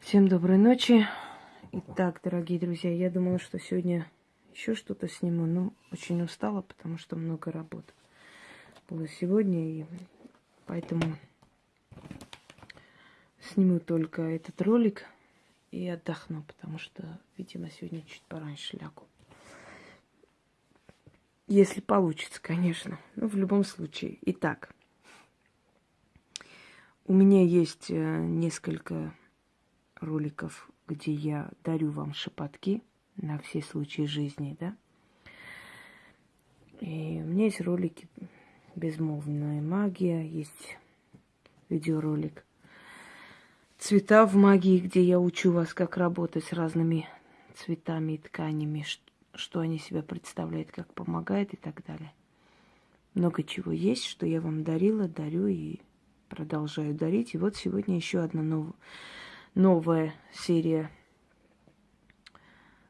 Всем доброй ночи. Итак, дорогие друзья, я думала, что сегодня еще что-то сниму, но очень устала, потому что много работы было сегодня, и поэтому сниму только этот ролик и отдохну, потому что, видимо, сегодня чуть пораньше лягу. Если получится, конечно. Ну, в любом случае. Итак, у меня есть э, несколько роликов, где я дарю вам шепотки на все случаи жизни, да. И у меня есть ролики «Безмолвная магия», есть видеоролик «Цвета в магии», где я учу вас, как работать с разными цветами и тканями, что они себя представляют, как помогает и так далее. Много чего есть, что я вам дарила, дарю и продолжаю дарить. И вот сегодня еще одна новая новая серия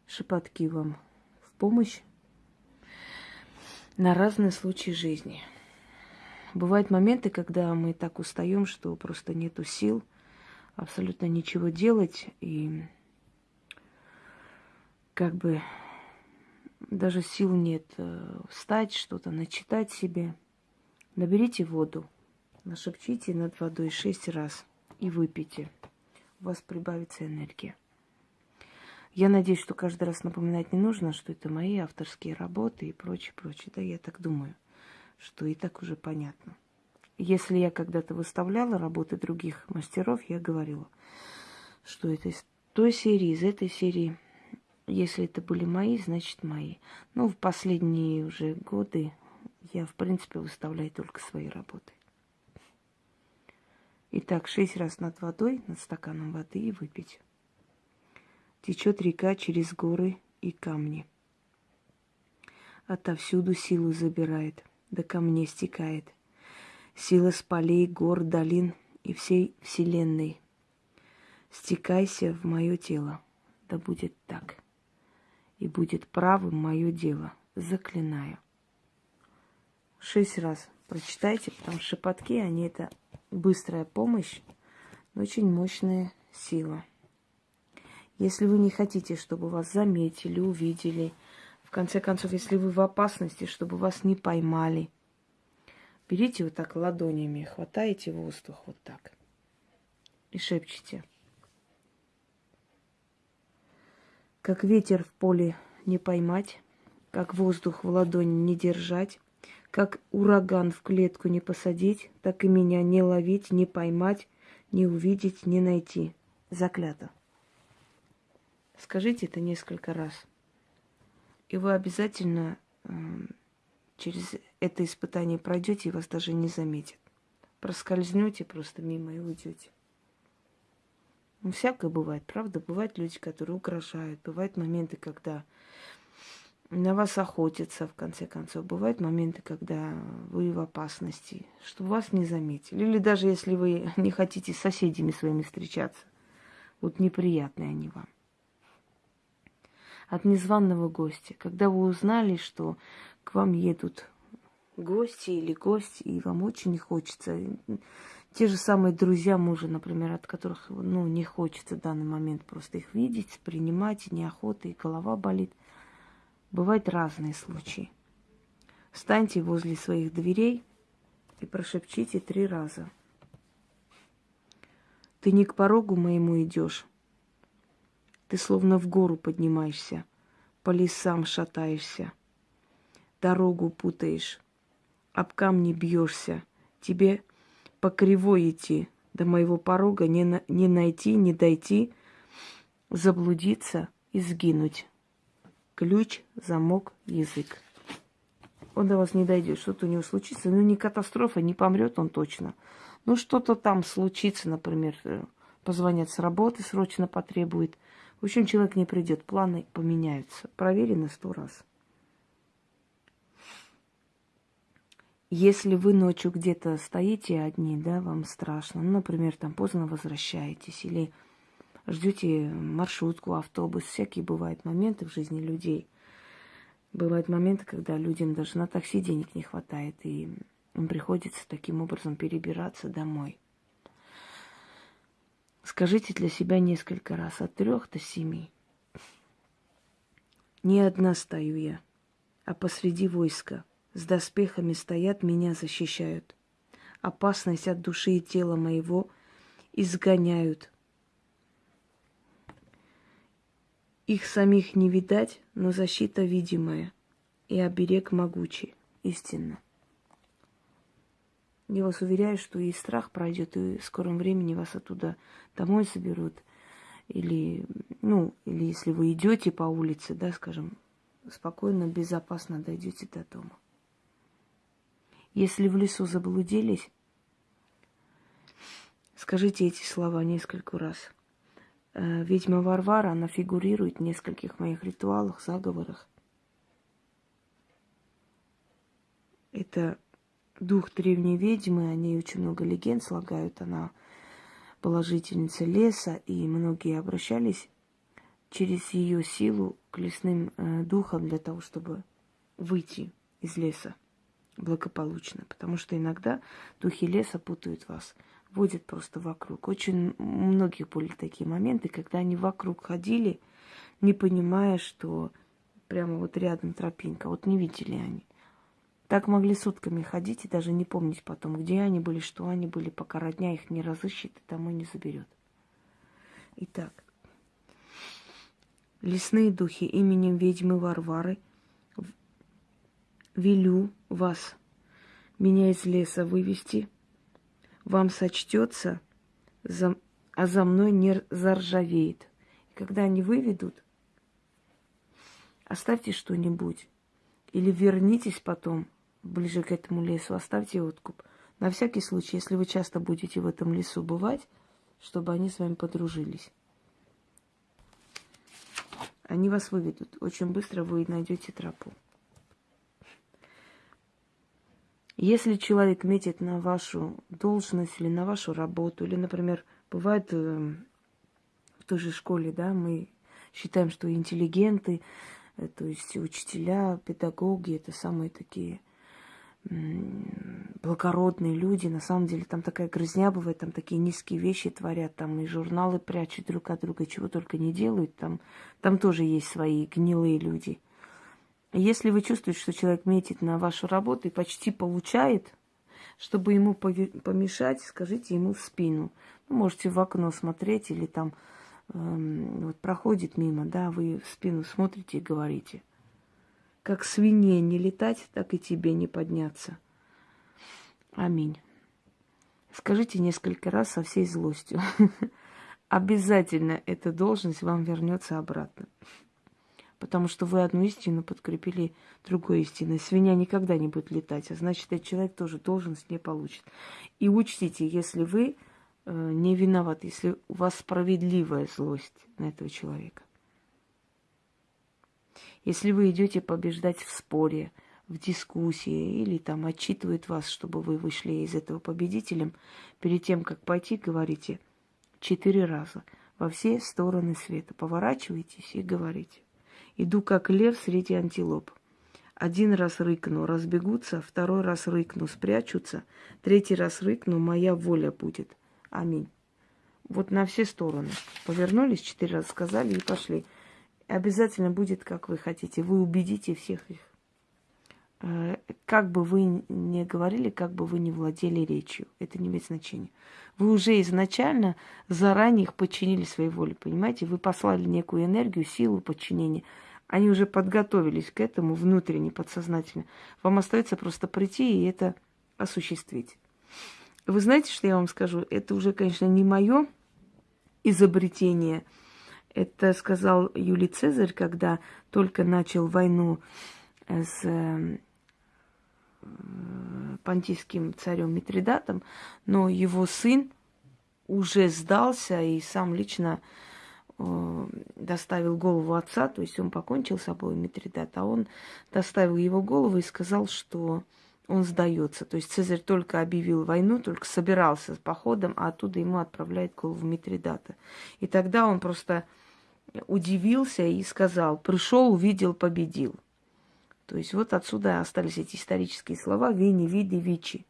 шепотки вам в помощь на разные случаи жизни. Бывают моменты, когда мы так устаем, что просто нету сил абсолютно ничего делать, и как бы даже сил нет э, встать, что-то начитать себе. Наберите воду, нашепчите над водой шесть раз и выпейте у вас прибавится энергия. Я надеюсь, что каждый раз напоминать не нужно, что это мои авторские работы и прочее, прочее. Да, я так думаю, что и так уже понятно. Если я когда-то выставляла работы других мастеров, я говорила, что это из той серии, из этой серии. Если это были мои, значит мои. Ну, в последние уже годы я, в принципе, выставляю только свои работы. Итак, шесть раз над водой, над стаканом воды и выпить. Течет река через горы и камни. Отовсюду силу забирает, до камней стекает. Сила с полей, гор, долин и всей вселенной. Стекайся в мое тело, да будет так. И будет правым мое дело, заклинаю. Шесть раз прочитайте, потому что шепотки, они это быстрая помощь, очень мощная сила. Если вы не хотите, чтобы вас заметили, увидели, в конце концов, если вы в опасности, чтобы вас не поймали, берите вот так ладонями, хватаете воздух вот так и шепчите. Как ветер в поле не поймать, как воздух в ладони не держать, как ураган в клетку не посадить, так и меня не ловить, не поймать, не увидеть, не найти. Заклято. Скажите это несколько раз. И вы обязательно э, через это испытание пройдете и вас даже не заметят. Проскользнете просто мимо и уйдете. Ну, всякое бывает, правда? Бывают люди, которые угрожают. Бывают моменты, когда на вас охотятся, в конце концов. Бывают моменты, когда вы в опасности, чтобы вас не заметили. Или даже если вы не хотите с соседями своими встречаться. Вот неприятные они вам. От незваного гостя. Когда вы узнали, что к вам едут гости или гости, и вам очень не хочется. Те же самые друзья мужа, например, от которых ну, не хочется в данный момент просто их видеть, принимать, неохота, и голова болит – Бывают разные случаи. Встаньте возле своих дверей и прошепчите три раза. Ты не к порогу моему идешь. Ты словно в гору поднимаешься, по лесам шатаешься, дорогу путаешь, об камни бьешься. Тебе по кривой идти, до моего порога не, на, не найти, не дойти, заблудиться и сгинуть ключ, замок, язык. Он до вас не дойдет, что-то у него случится. Ну, не катастрофа, не помрет он точно. Ну, что-то там случится, например, э, позвонят с работы, срочно потребует. В общем, человек не придет, планы поменяются. Проверено сто раз. Если вы ночью где-то стоите одни, да, вам страшно, ну, например, там поздно возвращаетесь или ждете маршрутку, автобус. Всякие бывают моменты в жизни людей. Бывают моменты, когда людям даже на такси денег не хватает, и им приходится таким образом перебираться домой. Скажите для себя несколько раз, от трех до семи. Не одна стою я, а посреди войска. С доспехами стоят, меня защищают. Опасность от души и тела моего изгоняют. Их самих не видать, но защита видимая, и оберег могучий, истинно. Я вас уверяю, что и страх пройдет, и в скором времени вас оттуда домой соберут. Или, ну, или если вы идете по улице, да, скажем, спокойно, безопасно дойдете до дома. Если в лесу заблудились, скажите эти слова несколько раз. Э, ведьма Варвара, она фигурирует в нескольких моих ритуалах, заговорах. Это дух древней ведьмы, о ней очень много легенд слагают. Она положительница леса, и многие обращались через ее силу к лесным э, духам для того, чтобы выйти из леса благополучно. Потому что иногда духи леса путают вас, водят просто вокруг. Очень у многих были такие моменты, когда они вокруг ходили, не понимая, что прямо вот рядом тропинка. Вот не видели они. Так могли сутками ходить и даже не помнить потом, где они были, что они были, пока родня их не разыщет и домой не заберет. Итак, лесные духи именем ведьмы Варвары велю вас, меня из леса вывести, вам сочтется, за, а за мной не заржавеет. И когда они выведут, оставьте что-нибудь или вернитесь потом – ближе к этому лесу, оставьте откуп. На всякий случай, если вы часто будете в этом лесу бывать, чтобы они с вами подружились. Они вас выведут. Очень быстро вы найдете тропу. Если человек метит на вашу должность или на вашу работу, или, например, бывает э, в той же школе, да, мы считаем, что интеллигенты, э, то есть учителя, педагоги, это самые такие благородные люди, на самом деле там такая грызня бывает, там такие низкие вещи творят, там и журналы прячут друг от друга, чего только не делают, там, там тоже есть свои гнилые люди. Если вы чувствуете, что человек метит на вашу работу и почти получает, чтобы ему помешать, скажите ему в спину. Ну, можете в окно смотреть или там эм, вот проходит мимо, да, вы в спину смотрите и говорите – как свинье не летать, так и тебе не подняться. Аминь. Скажите несколько раз со всей злостью. Обязательно эта должность вам вернется обратно. Потому что вы одну истину подкрепили другой истиной. Свинья никогда не будет летать, а значит, этот человек тоже должность не получит. И учтите, если вы э, не виноваты, если у вас справедливая злость на этого человека. Если вы идете побеждать в споре, в дискуссии или там отчитывают вас, чтобы вы вышли из этого победителем, перед тем, как пойти, говорите четыре раза во все стороны света. Поворачивайтесь и говорите. Иду как лев среди антилоп. Один раз рыкну, разбегутся, второй раз рыкну, спрячутся, третий раз рыкну, моя воля будет. Аминь. Вот на все стороны. Повернулись, четыре раза сказали и пошли обязательно будет, как вы хотите. Вы убедите всех их. Э, как бы вы ни говорили, как бы вы ни владели речью, это не имеет значения. Вы уже изначально заранее их подчинили своей воле, понимаете? Вы послали некую энергию, силу подчинения. Они уже подготовились к этому внутренне, подсознательно. Вам остается просто прийти и это осуществить. Вы знаете, что я вам скажу? Это уже, конечно, не мое изобретение – это сказал Юлий Цезарь, когда только начал войну с э, понтийским царем Митридатом, но его сын уже сдался и сам лично э, доставил голову отца, то есть он покончил с собой Митридат, а он доставил его голову и сказал, что он сдается. То есть Цезарь только объявил войну, только собирался с походом, а оттуда ему отправляет голову Митридата. И тогда он просто удивился и сказал, пришел, увидел, победил. То есть вот отсюда остались эти исторические слова «вини, види, вичи».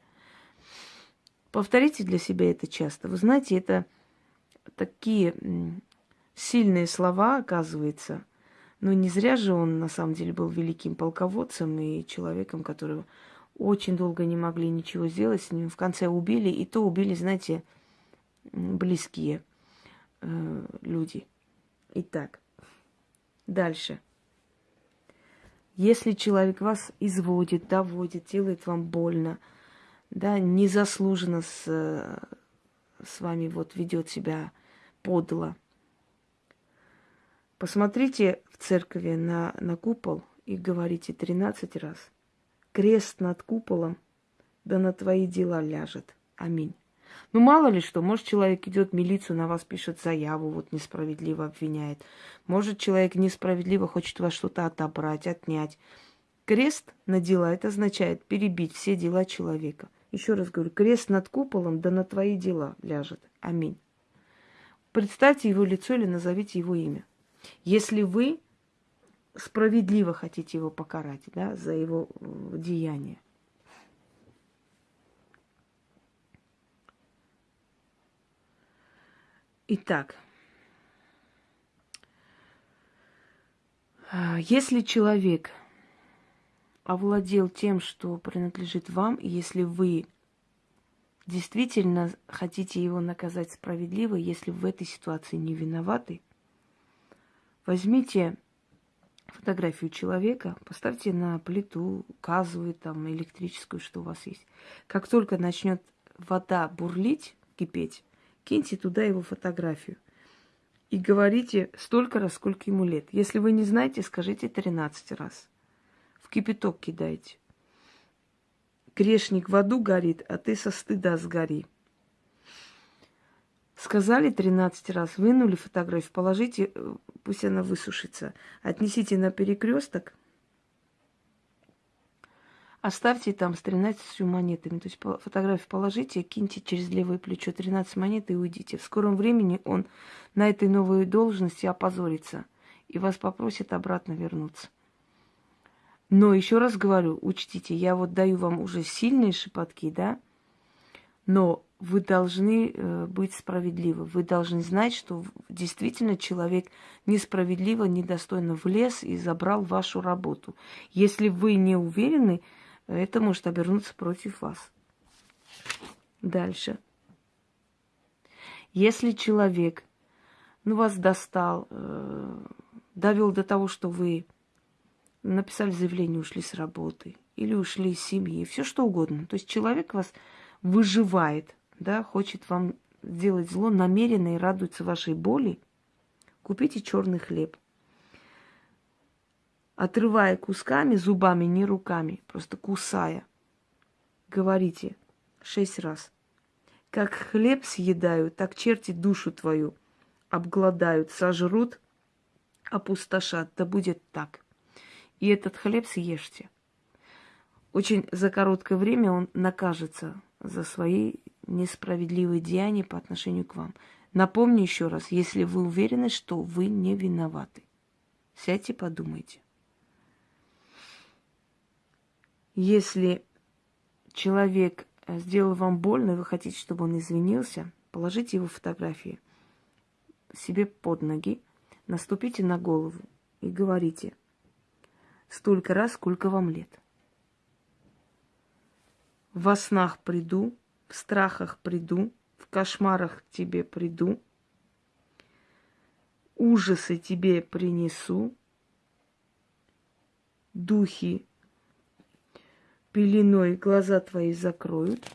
Повторите для себя это часто. Вы знаете, это такие сильные слова, оказывается. Но не зря же он, на самом деле, был великим полководцем и человеком, которого очень долго не могли ничего сделать с ним. В конце убили, и то убили, знаете, близкие э, люди. Итак, дальше. Если человек вас изводит, доводит, делает вам больно, да, незаслуженно с, с вами вот ведет себя подло, посмотрите в церкви на, на купол и говорите 13 раз – крест над куполом, да на твои дела ляжет. Аминь. Ну, мало ли что, может, человек идет в милицию, на вас пишет заяву, вот несправедливо обвиняет. Может, человек несправедливо хочет вас что-то отобрать, отнять. Крест на дела, это означает перебить все дела человека. Еще раз говорю, крест над куполом, да на твои дела ляжет. Аминь. Представьте его лицо или назовите его имя. Если вы справедливо хотите его покарать, да, за его э, деяние. Итак, э, если человек овладел тем, что принадлежит вам, если вы действительно хотите его наказать справедливо, если в этой ситуации не виноваты, возьмите фотографию человека, поставьте на плиту, газовую, там, электрическую, что у вас есть. Как только начнет вода бурлить, кипеть, киньте туда его фотографию. И говорите столько раз, сколько ему лет. Если вы не знаете, скажите 13 раз. В кипяток кидайте. Грешник в аду горит, а ты со стыда сгори. Сказали 13 раз, вынули фотографию, положите, э, пусть она высушится. Отнесите на перекресток, оставьте там с 13 монетами. То есть фотографию положите, киньте через левое плечо 13 монет и уйдите. В скором времени он на этой новой должности опозорится и вас попросит обратно вернуться. Но еще раз говорю, учтите, я вот даю вам уже сильные шепотки, да, но вы должны э, быть справедливы. Вы должны знать, что действительно человек несправедливо, недостойно влез и забрал вашу работу. Если вы не уверены, это может обернуться против вас. Дальше. Если человек ну, вас достал, э, довел до того, что вы написали заявление, ушли с работы или ушли из семьи, все что угодно. То есть человек вас выживает, да, хочет вам сделать зло намеренно и радуется вашей боли, купите черный хлеб. Отрывая кусками, зубами, не руками, просто кусая, говорите шесть раз. Как хлеб съедают, так черти душу твою обгладают, сожрут, опустошат. Да будет так. И этот хлеб съешьте. Очень за короткое время он накажется за свои несправедливые деяния по отношению к вам. Напомню еще раз, если вы уверены, что вы не виноваты, сядьте, подумайте. Если человек э, сделал вам больно, и вы хотите, чтобы он извинился, положите его фотографии себе под ноги, наступите на голову и говорите столько раз, сколько вам лет. Во снах приду, в страхах приду, в кошмарах к тебе приду, ужасы тебе принесу, духи пеленой глаза твои закроют,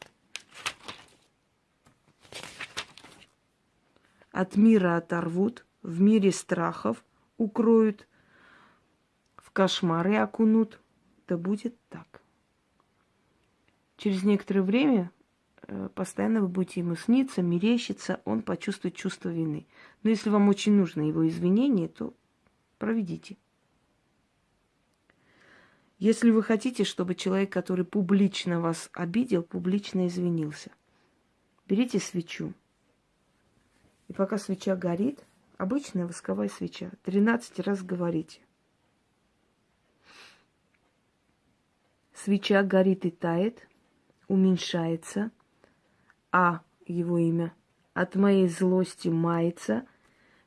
от мира оторвут, в мире страхов укроют, в кошмары окунут. Да будет так. Через некоторое время постоянно вы будете ему сниться, мерещиться, он почувствует чувство вины. Но если вам очень нужно его извинение, то проведите. Если вы хотите, чтобы человек, который публично вас обидел, публично извинился, берите свечу. И пока свеча горит, обычная восковая свеча, 13 раз говорите. Свеча горит и тает – уменьшается, а его имя от моей злости мается,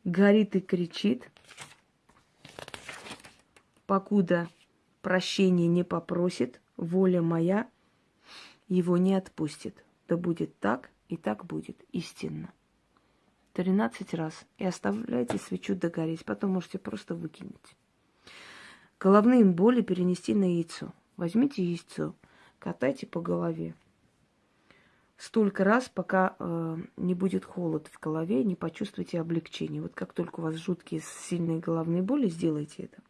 горит и кричит, покуда прощения не попросит, воля моя его не отпустит. Да будет так, и так будет истинно. Тринадцать раз. И оставляйте свечу догореть, потом можете просто выкинуть. Головные боли перенести на яйцо. Возьмите яйцо, катайте по голове. Столько раз, пока э, не будет холод в голове, не почувствуете облегчение. Вот как только у вас жуткие сильные головные боли, сделайте это.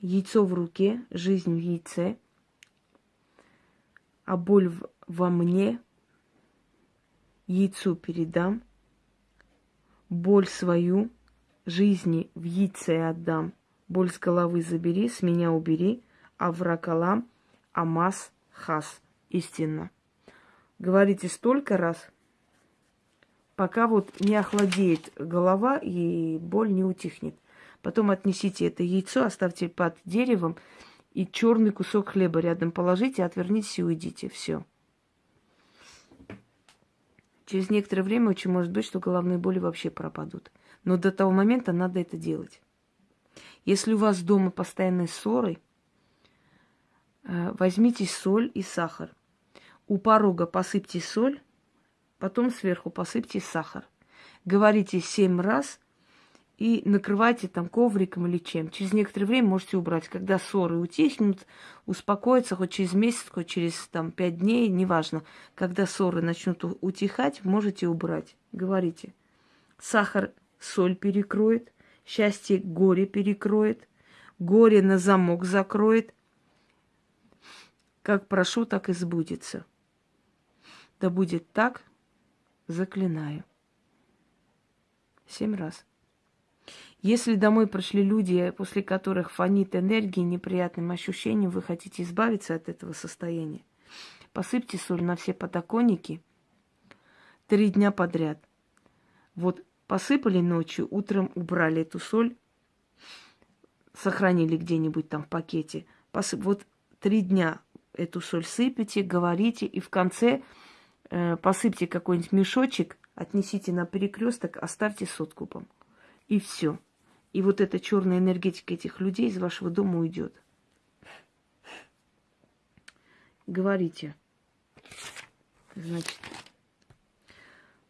Яйцо в руке, жизнь в яйце, а боль во мне. Яйцу передам, боль свою жизни в яйце отдам, боль с головы забери, с меня убери, а вракалам амаз хас истинно. Говорите столько раз, пока вот не охладеет голова и боль не утихнет. Потом отнесите это яйцо, оставьте под деревом и черный кусок хлеба рядом положите, отвернитесь и уйдите. Все. Через некоторое время очень может быть, что головные боли вообще пропадут. Но до того момента надо это делать. Если у вас дома постоянные ссоры, э, возьмите соль и сахар. У порога посыпьте соль, потом сверху посыпьте сахар. Говорите семь раз и накрывайте там ковриком или чем. Через некоторое время можете убрать. Когда ссоры утихнут, успокоятся хоть через месяц, хоть через там пять дней, неважно. Когда ссоры начнут утихать, можете убрать. Говорите. Сахар соль перекроет, счастье горе перекроет, горе на замок закроет. Как прошу, так и сбудется. Да будет так, заклинаю. Семь раз. Если домой пришли люди, после которых фонит энергией, неприятным ощущением, вы хотите избавиться от этого состояния, посыпьте соль на все подоконники три дня подряд. Вот посыпали ночью, утром убрали эту соль, сохранили где-нибудь там в пакете. Посып... Вот три дня эту соль сыпите, говорите, и в конце посыпьте какой-нибудь мешочек, отнесите на перекресток, оставьте с откупом. И все. И вот эта черная энергетика этих людей из вашего дома уйдет. Говорите. Значит,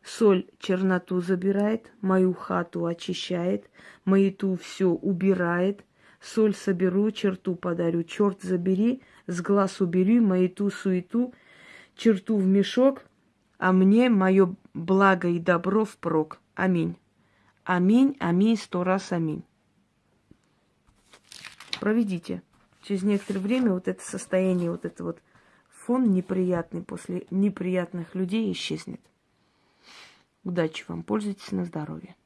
соль черноту забирает, мою хату очищает, маяту все убирает, соль соберу, черту подарю, черт забери, с глаз убери, маяту суету, черту в мешок, а мне мое благо и добро впрок. Аминь. Аминь, аминь, сто раз аминь. Проведите. Через некоторое время вот это состояние, вот это вот фон неприятный после неприятных людей исчезнет. Удачи вам, пользуйтесь на здоровье.